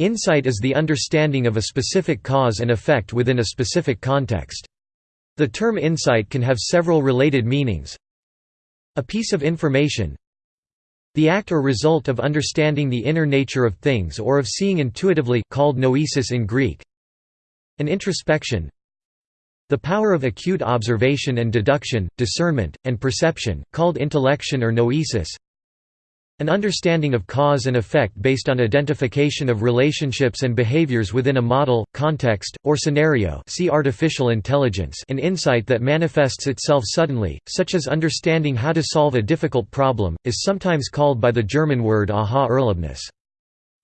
Insight is the understanding of a specific cause and effect within a specific context. The term insight can have several related meanings. A piece of information the act or result of understanding the inner nature of things or of seeing intuitively called noesis in Greek. An introspection the power of acute observation and deduction, discernment, and perception, called intellection or noesis an understanding of cause and effect based on identification of relationships and behaviors within a model, context, or scenario see artificial intelligence an insight that manifests itself suddenly, such as understanding how to solve a difficult problem, is sometimes called by the German word Aha-Erlebnis.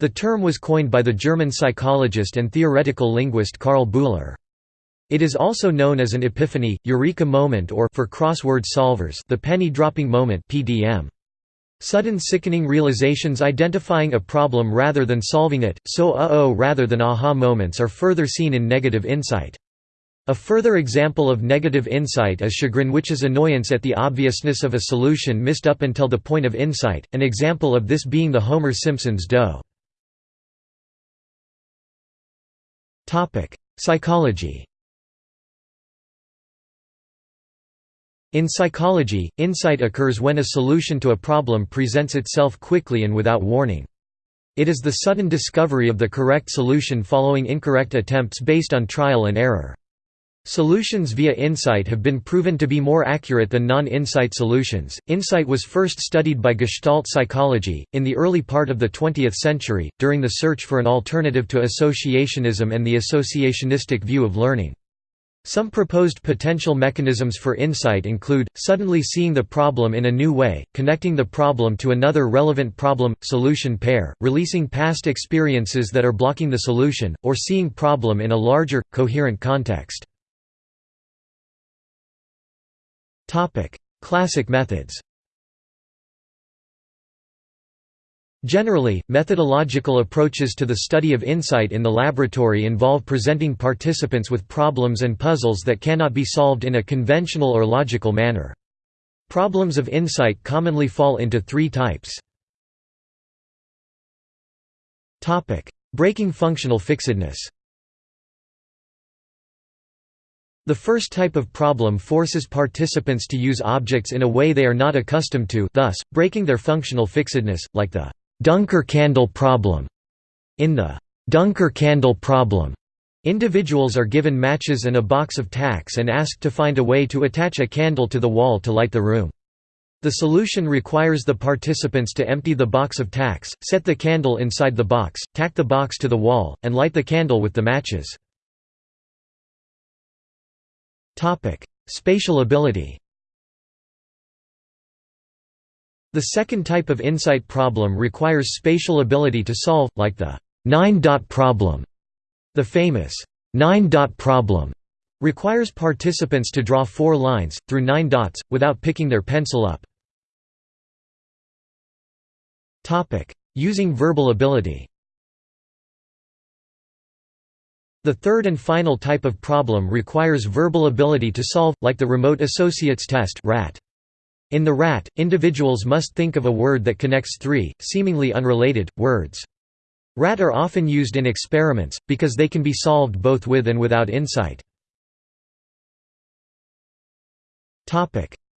The term was coined by the German psychologist and theoretical linguist Karl Bühler. It is also known as an epiphany, eureka moment or for crossword solvers the penny-dropping moment PDM. Sudden sickening realizations identifying a problem rather than solving it, so uh-oh rather than aha moments are further seen in negative insight. A further example of negative insight is chagrin which is annoyance at the obviousness of a solution missed up until the point of insight, an example of this being the Homer Simpson's D'oh. Psychology In psychology, insight occurs when a solution to a problem presents itself quickly and without warning. It is the sudden discovery of the correct solution following incorrect attempts based on trial and error. Solutions via insight have been proven to be more accurate than non insight solutions. Insight was first studied by Gestalt psychology, in the early part of the 20th century, during the search for an alternative to associationism and the associationistic view of learning. Some proposed potential mechanisms for insight include, suddenly seeing the problem in a new way, connecting the problem to another relevant problem-solution pair, releasing past experiences that are blocking the solution, or seeing problem in a larger, coherent context. Classic methods Generally, methodological approaches to the study of insight in the laboratory involve presenting participants with problems and puzzles that cannot be solved in a conventional or logical manner. Problems of insight commonly fall into three types. Breaking functional fixedness The first type of problem forces participants to use objects in a way they are not accustomed to thus, breaking their functional fixedness, like the Duncker candle problem. In the Duncker candle problem, individuals are given matches and a box of tacks and asked to find a way to attach a candle to the wall to light the room. The solution requires the participants to empty the box of tacks, set the candle inside the box, tack the box to the wall, and light the candle with the matches. Spatial ability The second type of insight problem requires spatial ability to solve, like the nine-dot problem. The famous nine-dot problem requires participants to draw four lines, through nine dots, without picking their pencil up. Using verbal ability The third and final type of problem requires verbal ability to solve, like the Remote Associates Test RAT. In the RAT, individuals must think of a word that connects three, seemingly unrelated, words. RAT are often used in experiments, because they can be solved both with and without insight.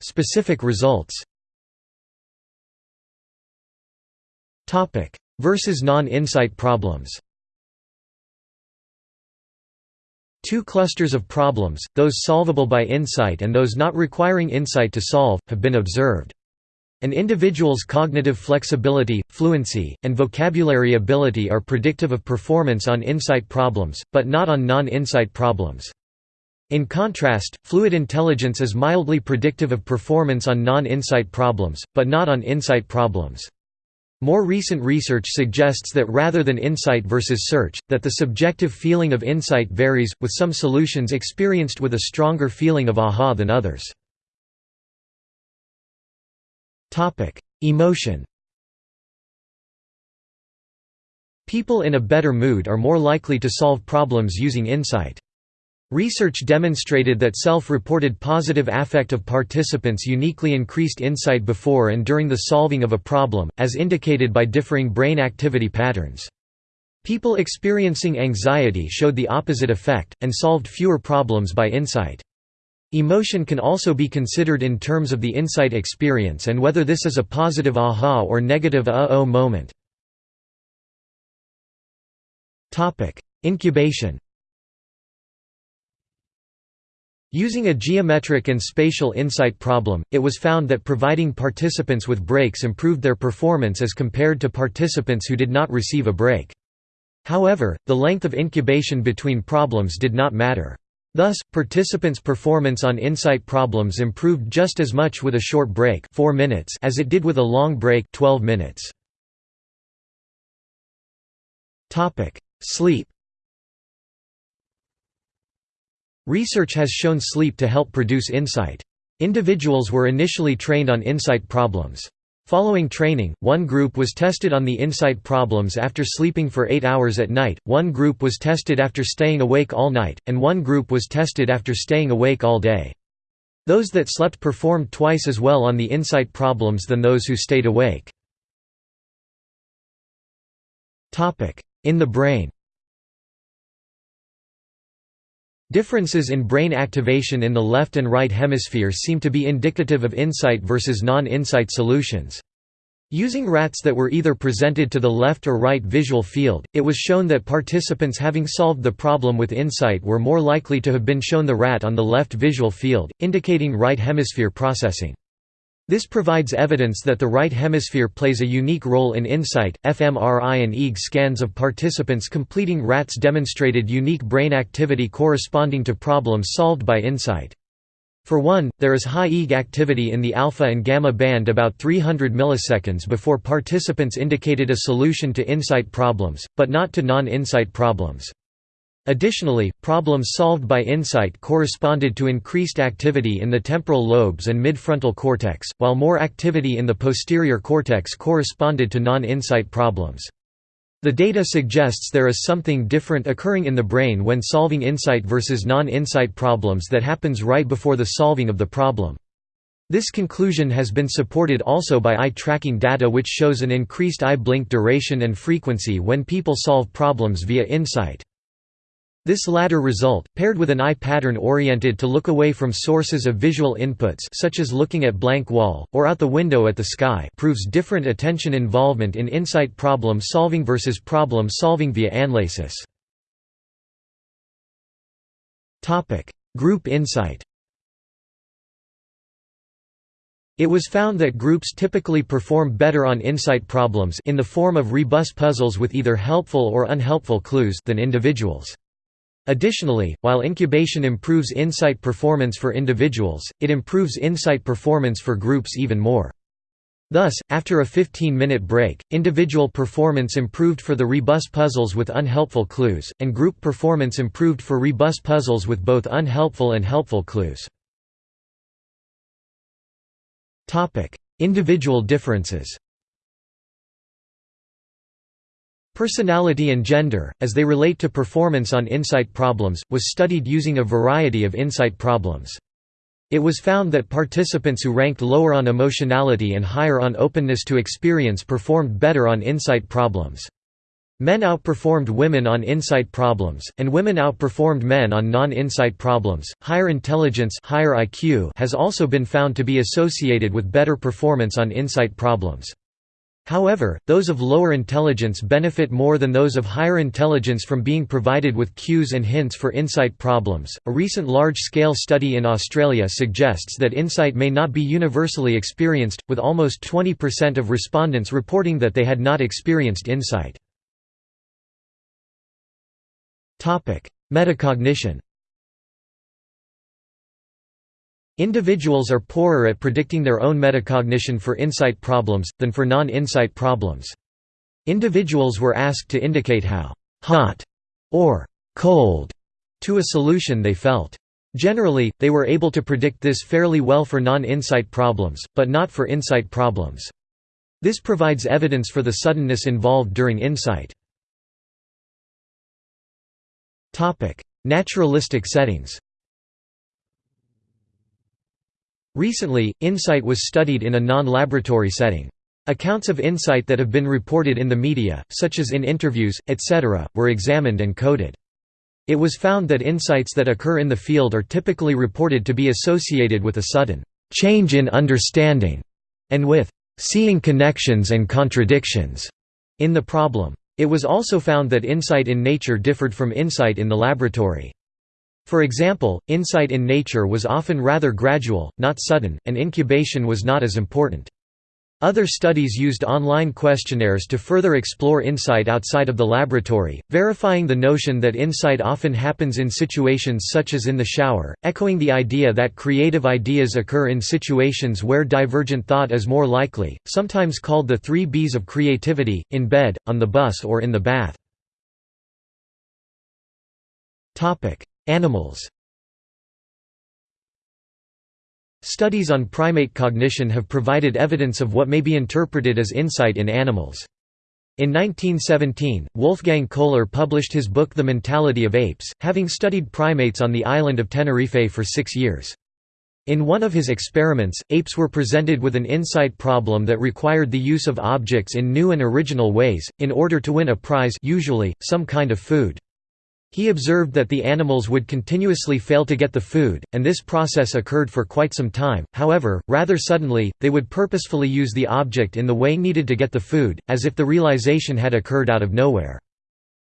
Specific results Versus non-insight problems Two clusters of problems, those solvable by insight and those not requiring insight to solve, have been observed. An individual's cognitive flexibility, fluency, and vocabulary ability are predictive of performance on insight problems, but not on non-insight problems. In contrast, fluid intelligence is mildly predictive of performance on non-insight problems, but not on insight problems. More recent research suggests that rather than insight versus search, that the subjective feeling of insight varies, with some solutions experienced with a stronger feeling of aha than others. Emotion People in a better mood are more likely to solve problems using insight. Research demonstrated that self-reported positive affect of participants uniquely increased insight before and during the solving of a problem, as indicated by differing brain activity patterns. People experiencing anxiety showed the opposite effect, and solved fewer problems by insight. Emotion can also be considered in terms of the insight experience and whether this is a positive aha or negative uh-oh moment. Incubation Using a geometric and spatial insight problem, it was found that providing participants with breaks improved their performance as compared to participants who did not receive a break. However, the length of incubation between problems did not matter. Thus, participants' performance on insight problems improved just as much with a short break 4 minutes as it did with a long break 12 minutes. Sleep Research has shown sleep to help produce insight. Individuals were initially trained on insight problems. Following training, one group was tested on the insight problems after sleeping for 8 hours at night, one group was tested after staying awake all night, and one group was tested after staying awake all day. Those that slept performed twice as well on the insight problems than those who stayed awake. In the brain Differences in brain activation in the left and right hemisphere seem to be indicative of insight versus non-insight solutions. Using RATs that were either presented to the left or right visual field, it was shown that participants having solved the problem with insight were more likely to have been shown the RAT on the left visual field, indicating right hemisphere processing. This provides evidence that the right hemisphere plays a unique role in insight. fMRI and EEG scans of participants completing RATs demonstrated unique brain activity corresponding to problems solved by insight. For one, there is high EEG activity in the alpha and gamma band about 300 milliseconds before participants indicated a solution to insight problems, but not to non-insight problems. Additionally, problems solved by insight corresponded to increased activity in the temporal lobes and midfrontal cortex, while more activity in the posterior cortex corresponded to non-insight problems. The data suggests there is something different occurring in the brain when solving insight versus non-insight problems that happens right before the solving of the problem. This conclusion has been supported also by eye tracking data which shows an increased eye blink duration and frequency when people solve problems via insight. This latter result, paired with an eye pattern oriented to look away from sources of visual inputs such as looking at blank wall, or out the window at the sky proves different attention involvement in insight problem solving versus problem solving via analysis. Group insight It was found that groups typically perform better on insight problems in the form of rebus puzzles with either helpful or unhelpful clues than individuals. Additionally, while incubation improves insight performance for individuals, it improves insight performance for groups even more. Thus, after a 15-minute break, individual performance improved for the rebus puzzles with unhelpful clues, and group performance improved for rebus puzzles with both unhelpful and helpful clues. Individual differences Personality and gender, as they relate to performance on insight problems, was studied using a variety of insight problems. It was found that participants who ranked lower on emotionality and higher on openness to experience performed better on insight problems. Men outperformed women on insight problems, and women outperformed men on non-insight problems. Higher intelligence higher IQ has also been found to be associated with better performance on insight problems. However, those of lower intelligence benefit more than those of higher intelligence from being provided with cues and hints for insight problems. A recent large scale study in Australia suggests that insight may not be universally experienced, with almost 20% of respondents reporting that they had not experienced insight. Metacognition Individuals are poorer at predicting their own metacognition for insight problems, than for non-insight problems. Individuals were asked to indicate how «hot» or «cold» to a solution they felt. Generally, they were able to predict this fairly well for non-insight problems, but not for insight problems. This provides evidence for the suddenness involved during insight. Naturalistic settings Recently, insight was studied in a non-laboratory setting. Accounts of insight that have been reported in the media, such as in interviews, etc., were examined and coded. It was found that insights that occur in the field are typically reported to be associated with a sudden change in understanding and with seeing connections and contradictions in the problem. It was also found that insight in nature differed from insight in the laboratory. For example, insight in nature was often rather gradual, not sudden, and incubation was not as important. Other studies used online questionnaires to further explore insight outside of the laboratory, verifying the notion that insight often happens in situations such as in the shower, echoing the idea that creative ideas occur in situations where divergent thought is more likely, sometimes called the three Bs of creativity, in bed, on the bus or in the bath. Animals Studies on primate cognition have provided evidence of what may be interpreted as insight in animals. In 1917, Wolfgang Kohler published his book The Mentality of Apes, having studied primates on the island of Tenerife for six years. In one of his experiments, apes were presented with an insight problem that required the use of objects in new and original ways, in order to win a prize usually, some kind of food. He observed that the animals would continuously fail to get the food, and this process occurred for quite some time, however, rather suddenly, they would purposefully use the object in the way needed to get the food, as if the realization had occurred out of nowhere.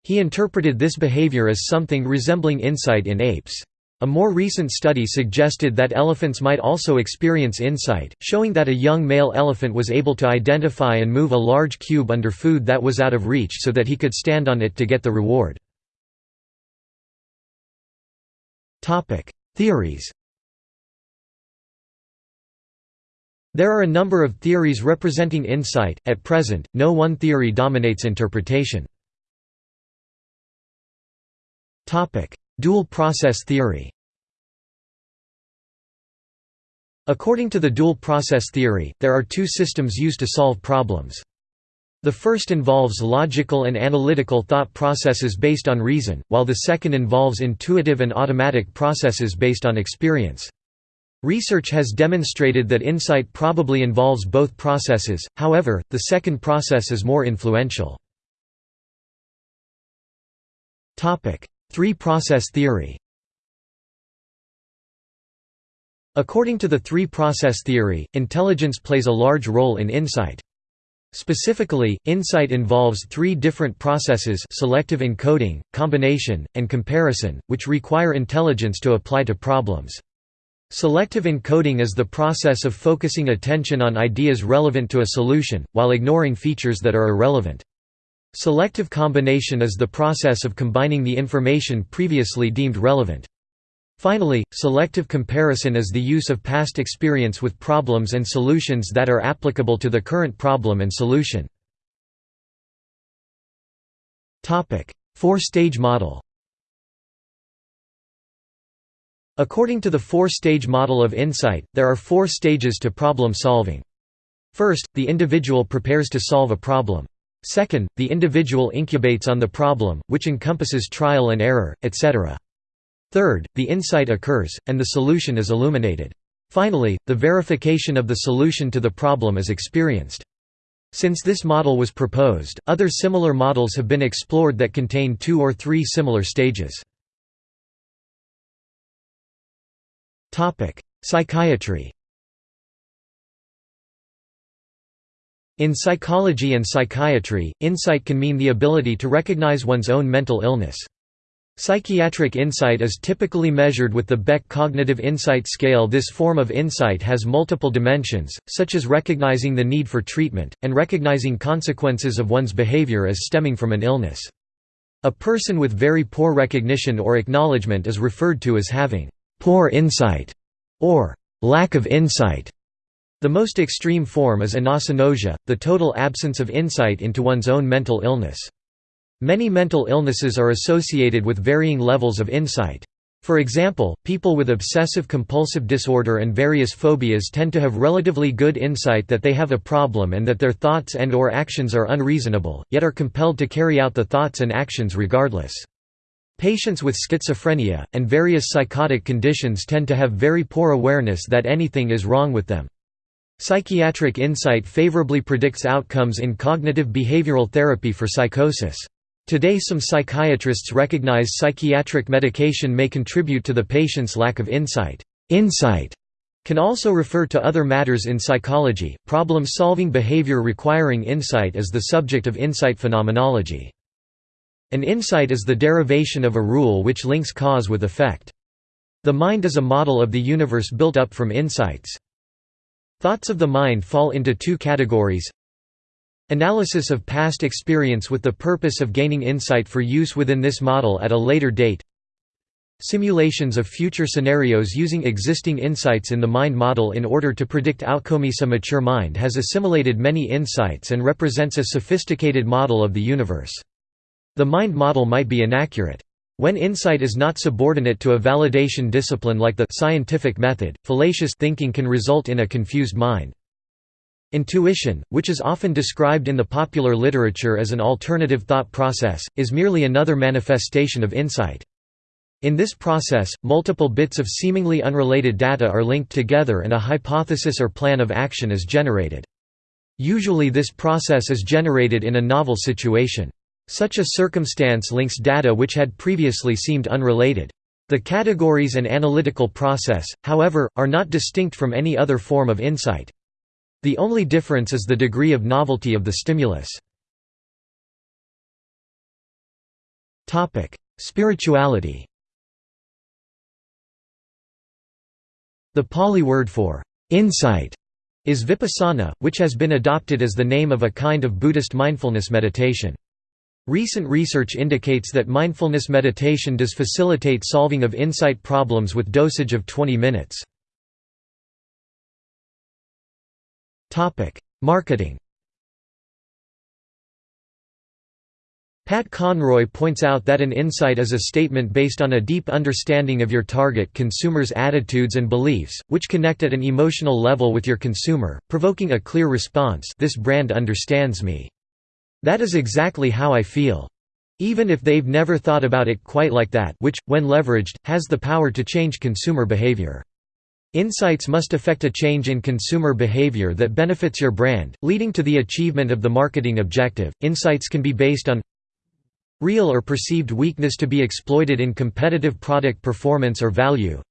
He interpreted this behavior as something resembling insight in apes. A more recent study suggested that elephants might also experience insight, showing that a young male elephant was able to identify and move a large cube under food that was out of reach so that he could stand on it to get the reward. Theories There are a number of theories representing insight, at present, no one theory dominates interpretation. Dual process theory According to the dual process theory, there are two systems used to solve problems. The first involves logical and analytical thought processes based on reason, while the second involves intuitive and automatic processes based on experience. Research has demonstrated that insight probably involves both processes, however, the second process is more influential. Three-process theory According to the three-process theory, intelligence plays a large role in insight. Specifically, insight involves three different processes selective encoding, combination, and comparison, which require intelligence to apply to problems. Selective encoding is the process of focusing attention on ideas relevant to a solution, while ignoring features that are irrelevant. Selective combination is the process of combining the information previously deemed relevant. Finally, selective comparison is the use of past experience with problems and solutions that are applicable to the current problem and solution. Four-stage model According to the four-stage model of insight, there are four stages to problem solving. First, the individual prepares to solve a problem. Second, the individual incubates on the problem, which encompasses trial and error, etc. Third, the insight occurs, and the solution is illuminated. Finally, the verification of the solution to the problem is experienced. Since this model was proposed, other similar models have been explored that contain two or three similar stages. Psychiatry In psychology and psychiatry, insight can mean the ability to recognize one's own mental illness. Psychiatric insight is typically measured with the Beck Cognitive Insight Scale This form of insight has multiple dimensions, such as recognizing the need for treatment, and recognizing consequences of one's behavior as stemming from an illness. A person with very poor recognition or acknowledgement is referred to as having «poor insight» or «lack of insight». The most extreme form is anosognosia, the total absence of insight into one's own mental illness. Many mental illnesses are associated with varying levels of insight. For example, people with obsessive-compulsive disorder and various phobias tend to have relatively good insight that they have a problem and that their thoughts and or actions are unreasonable, yet are compelled to carry out the thoughts and actions regardless. Patients with schizophrenia, and various psychotic conditions tend to have very poor awareness that anything is wrong with them. Psychiatric insight favorably predicts outcomes in cognitive behavioral therapy for psychosis. Today some psychiatrists recognize psychiatric medication may contribute to the patient's lack of insight. Insight can also refer to other matters in psychology. Problem solving behavior requiring insight is the subject of insight phenomenology. An insight is the derivation of a rule which links cause with effect. The mind is a model of the universe built up from insights. Thoughts of the mind fall into two categories Analysis of past experience with the purpose of gaining insight for use within this model at a later date Simulations of future scenarios using existing insights in the mind model in order to predict outcomes. A mature mind has assimilated many insights and represents a sophisticated model of the universe. The mind model might be inaccurate. When insight is not subordinate to a validation discipline like the scientific method, fallacious thinking can result in a confused mind. Intuition, which is often described in the popular literature as an alternative thought process, is merely another manifestation of insight. In this process, multiple bits of seemingly unrelated data are linked together and a hypothesis or plan of action is generated. Usually this process is generated in a novel situation. Such a circumstance links data which had previously seemed unrelated. The categories and analytical process, however, are not distinct from any other form of insight. The only difference is the degree of novelty of the stimulus. Spirituality The Pali word for insight is vipassana, which has been adopted as the name of a kind of Buddhist mindfulness meditation. Recent research indicates that mindfulness meditation does facilitate solving of insight problems with dosage of 20 minutes. Marketing Pat Conroy points out that an insight is a statement based on a deep understanding of your target consumer's attitudes and beliefs, which connect at an emotional level with your consumer, provoking a clear response this brand understands me. That is exactly how I feel. Even if they've never thought about it quite like that which, when leveraged, has the power to change consumer behavior. Insights must affect a change in consumer behavior that benefits your brand, leading to the achievement of the marketing objective. Insights can be based on real or perceived weakness to be exploited in competitive product performance or value,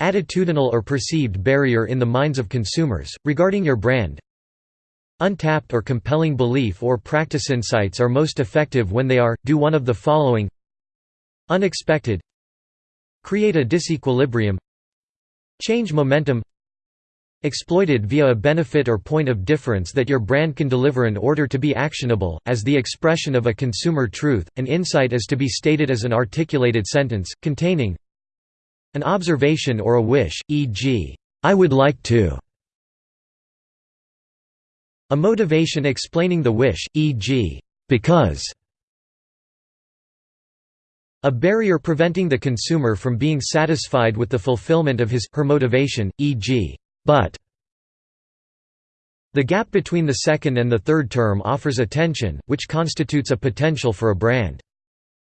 attitudinal or perceived barrier in the minds of consumers, regarding your brand, Untapped or compelling belief or practice insights are most effective when they are, do one of the following. Unexpected. Create a disequilibrium Change momentum Exploited via a benefit or point of difference that your brand can deliver in order to be actionable, as the expression of a consumer truth, an insight is to be stated as an articulated sentence, containing an observation or a wish, e.g., I would like to a motivation explaining the wish, e.g., because a barrier preventing the consumer from being satisfied with the fulfillment of his, her motivation, e.g., but the gap between the second and the third term offers a tension, which constitutes a potential for a brand.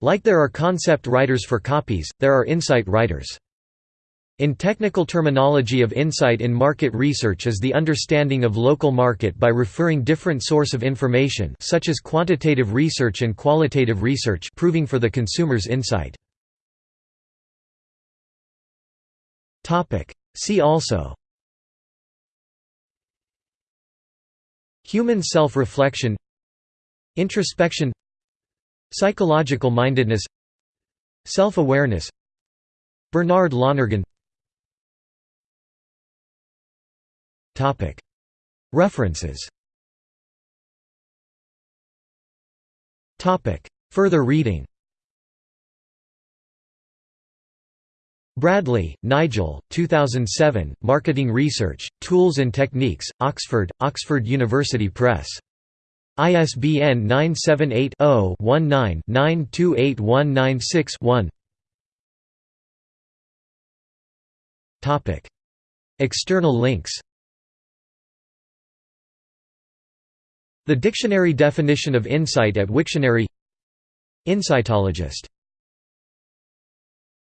Like there are concept writers for copies, there are insight writers. In technical terminology of insight in market research is the understanding of local market by referring different source of information such as quantitative research and qualitative research proving for the consumer's insight. See also Human self-reflection Introspection Psychological mindedness Self-awareness Bernard Lonergan References. Further reading. Bradley, Nigel, 2007, Marketing Research, Tools and Techniques, Oxford, Oxford University Press. ISBN 978 0 19 928196 External links The dictionary definition of insight at Wiktionary Insightologist